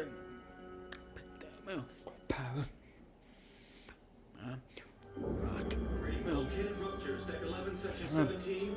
Captain. Mouth, power. Uh, right. Milk. Kid Rogers, deck 11, section 17.